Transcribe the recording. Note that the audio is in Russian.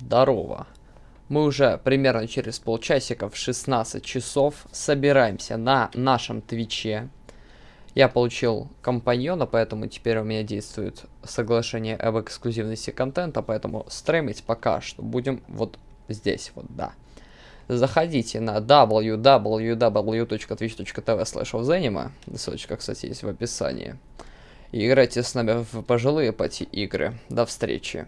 Здорово. Мы уже примерно через полчасика в 16 часов собираемся на нашем Твиче. Я получил компаньона, поэтому теперь у меня действует соглашение об эксклюзивности контента, поэтому стримить пока что будем вот здесь вот, да. Заходите на www.twitch.tv slash ссылочка, кстати, есть в описании. И играйте с нами в пожилые пати игры. До встречи.